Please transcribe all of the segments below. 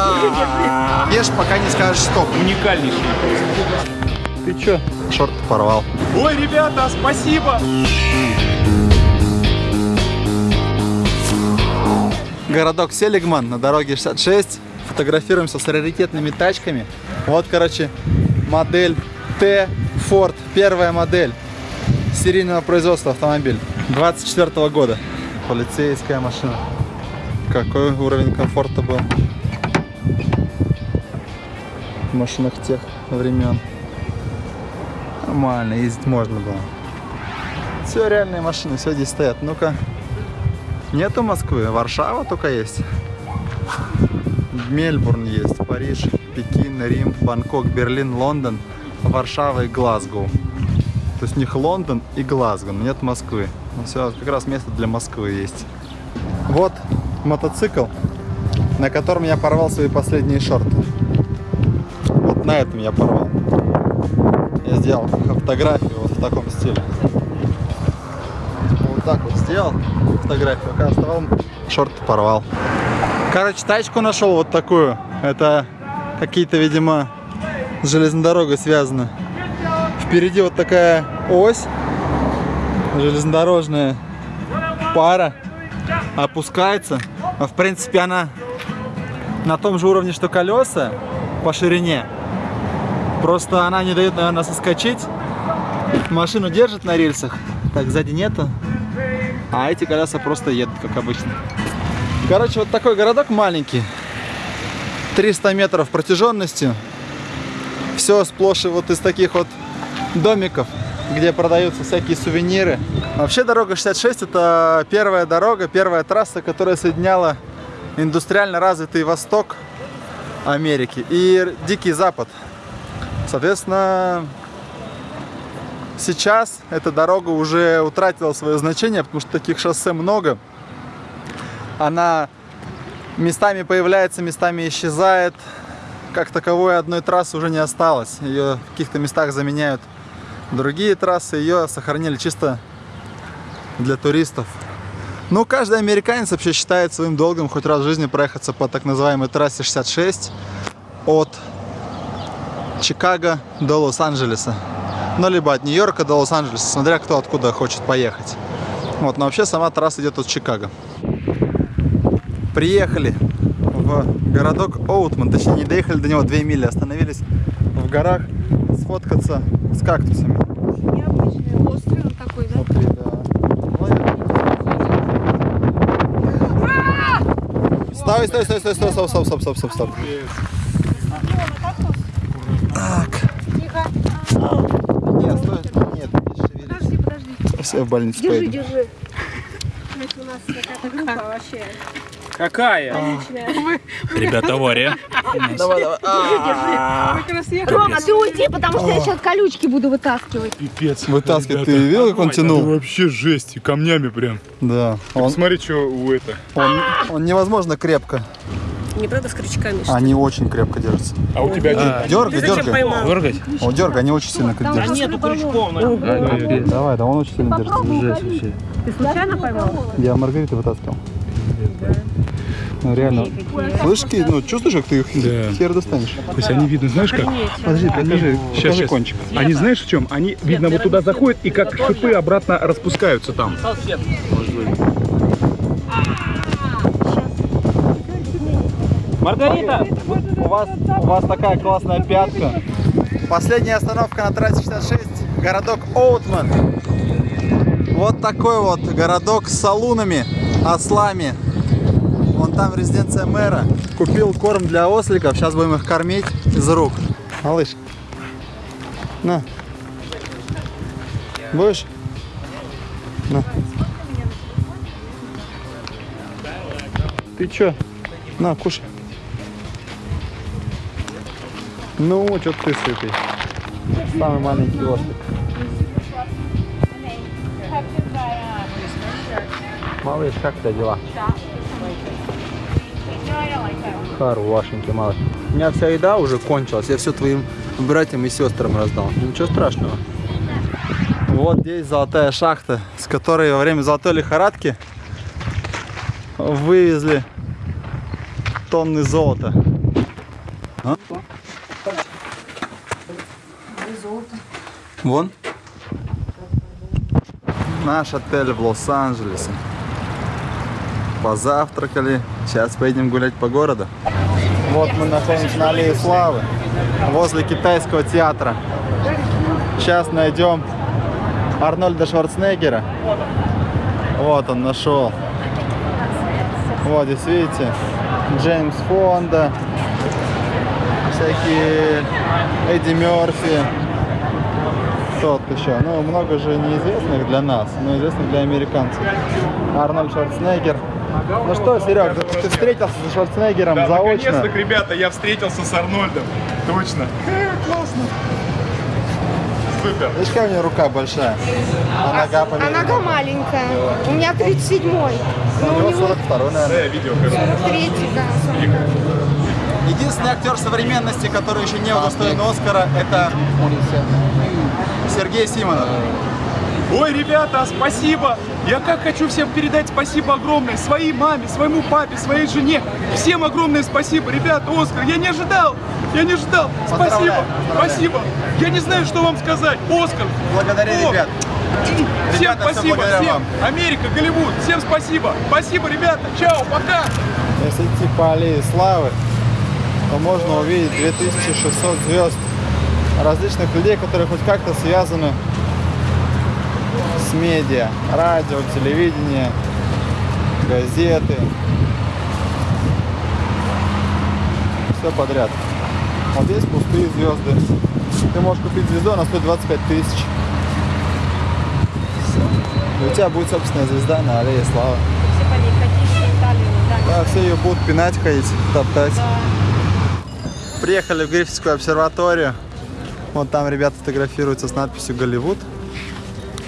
Ешь, пока не скажешь стоп. Уникальнейший. Ты чё? Шорт порвал. Ой, ребята, спасибо! Городок Селигман на дороге 66. Фотографируемся с раритетными тачками. Вот, короче, модель Т Ford. Первая модель серийного производства автомобиль. 24 года. Полицейская машина. Какой уровень комфорта был машинах тех времен. Нормально, ездить можно было. Все реальные машины, все здесь стоят. Ну-ка. Нету Москвы, Варшава только есть. Мельбурн есть, Париж, Пекин, Рим, Бангкок, Берлин, Лондон, Варшава и Глазго. То есть у них Лондон и Глазго, но нет Москвы. Ну, все, как раз место для Москвы есть. Вот мотоцикл, на котором я порвал свои последние шорты. На этом я порвал. Я сделал фотографию вот в таком стиле. Вот так вот сделал фотографию, пока оставал, шорты порвал. Короче, тачку нашел вот такую. Это какие-то, видимо, с железной дорогой. Впереди вот такая ось железнодорожная пара опускается. А в принципе она на том же уровне, что колеса по ширине. Просто она не дает, наверное, соскочить. Машину держит на рельсах. Так, сзади нету. А эти колеса просто едут, как обычно. Короче, вот такой городок маленький. 300 метров протяженностью. Все сплошь вот из таких вот домиков, где продаются всякие сувениры. Вообще дорога 66 это первая дорога, первая трасса, которая соединяла индустриально развитый восток Америки и Дикий Запад. Соответственно, сейчас эта дорога уже утратила свое значение, потому что таких шоссе много. Она местами появляется, местами исчезает. Как таковой одной трассы уже не осталось. Ее в каких-то местах заменяют другие трассы. Ее сохранили чисто для туристов. Ну, каждый американец вообще считает своим долгом хоть раз в жизни проехаться по так называемой трассе 66 от Чикаго до Лос-Анджелеса. Ну, либо от Нью-Йорка до Лос-Анджелеса, смотря кто откуда хочет поехать. Вот, но вообще сама трасса идет от Чикаго. Приехали в городок Оутман, точнее не доехали до него 2 мили, остановились в горах сфоткаться с кактусами. Необычный острый он такой, да? Смотри, да. Стой, стой, стой, стой, стой, стоп, стоп, стоп, стоп, стоп, стоп. Так. Тихо. Нет, стой. Нет, не шевелись. Подожди, подожди. Все в больницу Держи, поеду. держи. У нас какая-то группа вообще Какая? отличная. Ребята, авария. Давай, давай. А. Рома, ты уйди, потому что я сейчас колючки буду вытаскивать. Пипец. Вытаскивай. Ты видел, как он тянул? вообще жесть, и камнями прям. Да. Смотри, что у это. он, он невозможно крепко. Не правда с крючками, что Они очень крепко держатся. А у тебя один. Дергай, зачем дергай. поймал? Дергать? О, дергай, они очень сильно как держатся. нету крючков. Давай, да, он очень сильно держится. Ты случайно поймал? Я Маргариту вытаскивал. Ну, реально. Слышишь, Кит, ну чувствуешь, как ты их Да. хер достанешь? То есть они видно, знаешь как? Подожди, покажи, Сейчас, покажи сейчас. кончик. Они знаешь в чем? Они, видно, вот туда заходят и как шипы обратно распускаются там. Маргарита! У вас, у вас такая классная пятка. Последняя остановка на трассе 66, городок Оутман. Вот такой вот городок с салунами, ослами. Вон там резиденция мэра. Купил корм для осликов, сейчас будем их кормить из рук. Малыш, на. Будешь? На. Ты чё? На, кушай. Ну, что ты сытый. Самый маленький ослик. Малыш, как у тебя дела? Хорошенький малыш. У меня вся еда уже кончилась. Я все твоим братьям и сестрам раздал. Ничего страшного. Вот здесь золотая шахта, с которой во время золотой лихорадки вывезли тонны золота. А? Вон. Наш отель в Лос-Анджелесе. Позавтракали. Сейчас поедем гулять по городу. Вот мы находимся на Аллее Славы. Возле китайского театра. Сейчас найдем Арнольда Шварценеггера. Вот он нашел. Вот здесь видите, Джеймс Фонда, всякие Эдди Мерфи. Кто тут еще? Ну, много же неизвестных для нас, но известных для американцев. Арнольд Шварценеггер. Ну что, Серег, ты встретился с Шварценеггером Да, заочно? наконец-то, ребята, я встретился с Арнольдом. Точно. Классно. Супер. Видишь, какая у него рука большая, а нога А нога маленькая. У меня 37-й. У Ну, у него него 42 наверное. Да, я видео, короче. 3 да. Единственный актер современности, который еще не удостоен Оскара, это Сергей Симонов. Ой, ребята, спасибо! Я как хочу всем передать спасибо огромное своей маме, своему папе, своей жене. Всем огромное спасибо, ребята, Оскар, я не ожидал, я не ожидал. Спасибо, Поздравляю, поздравляю. спасибо. Я не знаю, что вам сказать. Оскар, Благодари О, ребят. всем Ребята, спасибо, благодаря всем. вам. Америка, Голливуд, всем спасибо. Спасибо, ребята, чао, пока. Если идти по аллее славы, то можно увидеть 2600 звезд различных людей, которые хоть как-то связаны с медиа, радио, телевидение, газеты. Все подряд. Вот здесь пустые звезды. Ты можешь купить звезду, она стоит 25 тысяч. И у тебя будет собственная звезда на аллее славы. Да, все ее будут пинать, ходить, топтать. Приехали в Гриффитскую обсерваторию. Вот там ребята фотографируются с надписью «Голливуд».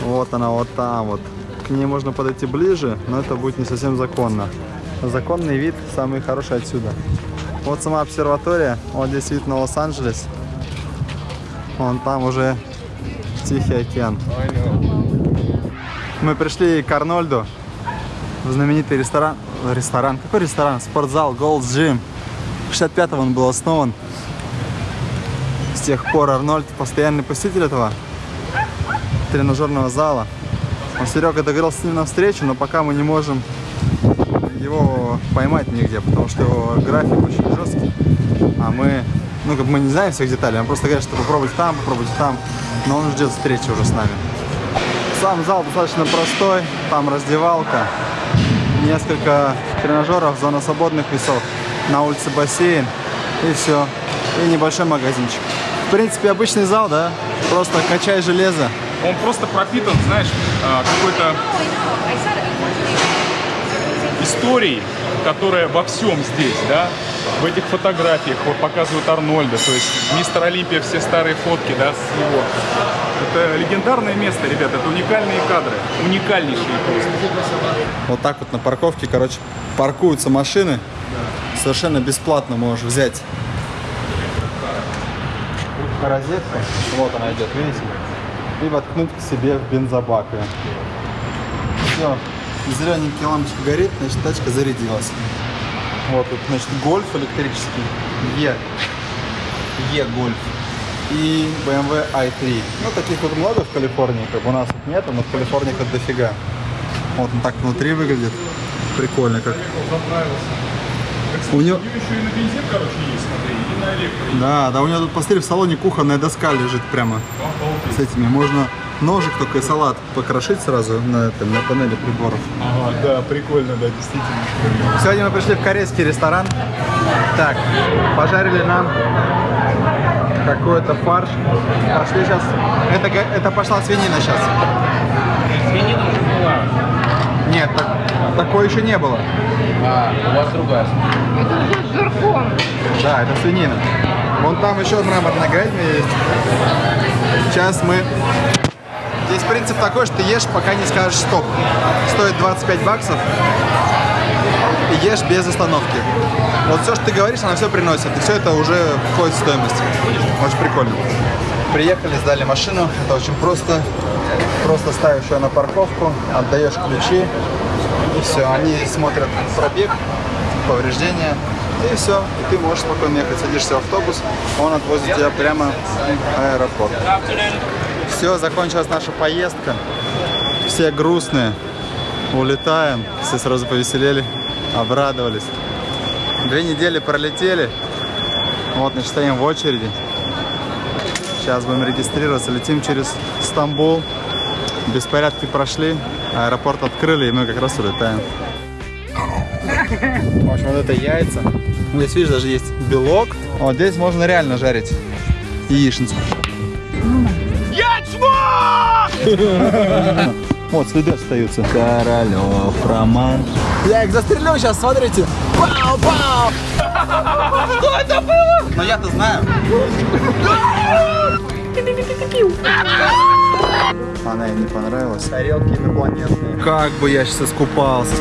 Вот она, вот там вот. К ней можно подойти ближе, но это будет не совсем законно. Законный вид самый хороший отсюда. Вот сама обсерватория. Вот здесь вид на Лос-Анджелес. Вон там уже Тихий океан. Мы пришли к Арнольду в знаменитый ресторан. Ресторан? Какой ресторан? Спортзал Gold's Gym. В 65-м он был основан. С тех пор Арнольд постоянный посетитель этого тренажерного зала. Он Серега договорился с ним на встречу, но пока мы не можем его поймать нигде, потому что его график очень жесткий. А мы, ну как мы не знаем всех деталей, он просто говорит, что попробуйте там, попробуйте там, но он ждет встречи уже с нами. Сам зал достаточно простой, там раздевалка, несколько тренажеров, зона свободных весов, на улице бассейн и все, и небольшой магазинчик. В принципе, обычный зал, да, просто качай железо. Он просто пропитан, знаешь, а, какой-то историей, которая во всем здесь, да, в этих фотографиях вот показывают Арнольда, то есть мистер Олимпия, все старые фотки, да, с него. Это легендарное место, ребята, это уникальные кадры, уникальнейшие просто. Вот так вот на парковке, короче, паркуются машины. Совершенно бесплатно можешь взять розетку. Вот она идет, видите? И воткнуть к себе в бензобак. Все. Зелененький лампочка горит, значит тачка зарядилась. Вот тут, значит, гольф электрический. Е. Е-гольф. И BMW i3. Ну, таких вот много в Калифорнии, как бы у нас тут нету, но в Калифорнии тут дофига. Вот он так внутри выглядит. Прикольно как. У него... еще и на бензин, короче, есть, смотри, и на электро. Да, да, у него тут, посмотри, в салоне кухонная доска лежит прямо с этими. Можно ножик только и салат покрошить сразу на, этом, на панели приборов. Ага, да, прикольно, да, действительно. Сегодня мы пришли в корейский ресторан. Так, пожарили нам какой-то фарш. Пошли сейчас. Это, это пошла свинина сейчас. Свинина уже была. Нет, так- такой еще не было. А, у вас другая. Это с жирком. Да, это свинина. Вон там еще мраморная говядина есть. Сейчас мы... Здесь принцип такой, что ты ешь, пока не скажешь стоп. Стоит 25 баксов. И ешь без остановки. Вот все, что ты говоришь, она все приносит. И все это уже входит в стоимость. Очень прикольно. Приехали, сдали машину. Это очень просто. Просто ставишь ее на парковку, отдаешь ключи. И все, они смотрят пробег повреждения. И все, и ты можешь спокойно ехать, садишься в автобус, он отвозит тебя прямо в аэропорт. Все, закончилась наша поездка. Все грустные. Улетаем. Все сразу повеселели, обрадовались. Две недели пролетели. Вот, значит, стоим в очереди. Сейчас будем регистрироваться. Летим через Стамбул. Беспорядки прошли. Аэропорт открыли, и мы как раз улетаем. В общем, вот это яйца. Здесь, видишь, даже есть белок. Вот здесь можно реально жарить яичницу. Вот, следы остаются. Королев Роман. Я их застрелю сейчас, смотрите. Пау, пау. Что это было? Но я-то знаю. Она ей не понравилась. Тарелки инопланетные. Как бы я сейчас искупался.